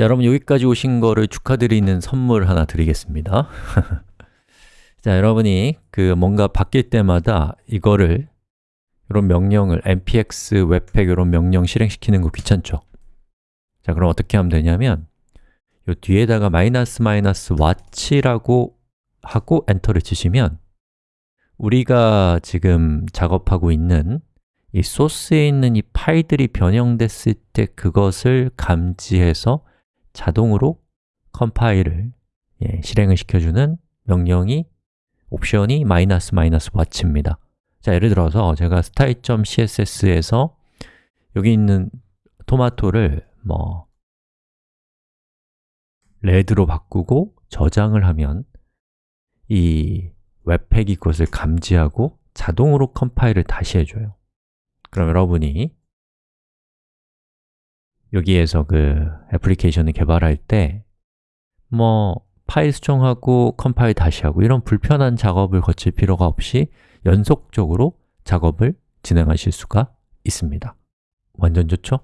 자, 여러분 여기까지 오신 거를 축하드리는 선물 하나 드리겠습니다 자, 여러분이 그 뭔가 바뀔 때마다 이거를 이런 명령을 npx webpack 이런 명령 실행시키는 거 귀찮죠? 자, 그럼 어떻게 하면 되냐면 요 뒤에다가 마이너스 마이너스 watch라고 하고 엔터를 치시면 우리가 지금 작업하고 있는 이 소스에 있는 이 파일들이 변형됐을 때 그것을 감지해서 자동으로 컴파일을 예, 실행을 시켜주는 명령이 옵션이 마이너스 마이너스 watch입니다. 자, 예를 들어서 제가 style.css에서 여기 있는 토마토를 뭐 red로 바꾸고 저장을 하면 이 webpack이 그것을 감지하고 자동으로 컴파일을 다시 해줘요. 그럼 여러분이 여기에서 그 애플리케이션을 개발할 때 뭐 파일 수정하고 컴파일 다시 하고 이런 불편한 작업을 거칠 필요가 없이 연속적으로 작업을 진행하실 수가 있습니다 완전 좋죠?